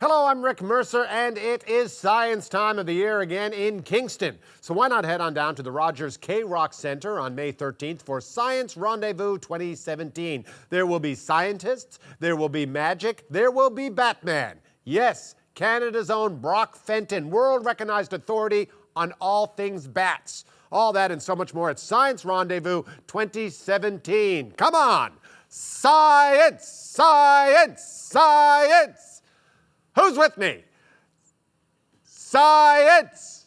Hello, I'm Rick Mercer, and it is science time of the year again in Kingston. So why not head on down to the Rogers K-Rock Center on May 13th for Science Rendezvous 2017. There will be scientists, there will be magic, there will be Batman. Yes, Canada's own Brock Fenton, world-recognized authority on all things bats. All that and so much more at Science Rendezvous 2017. Come on! Science! Science! Science! Who's with me? Science!